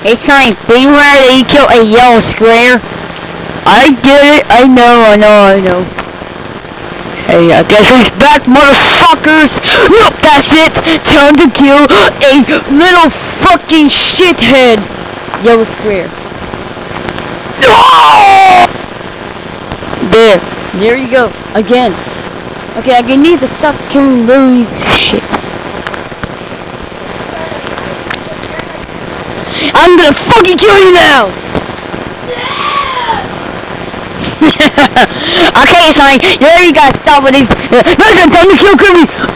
Hey, Sonic, beware that you kill a yellow square. I did it. I know, I know, I know. Hey, I guess he's back, motherfuckers! Nope, that's it! Time to kill a little fucking shithead! Yellow square. No! There. There you go. Again. Okay, I need to stop killing little shit. I'm gonna fucking kill you now! okay, it's Sonic, you already gotta stop with these. Uh, listen, time to kill Kirby!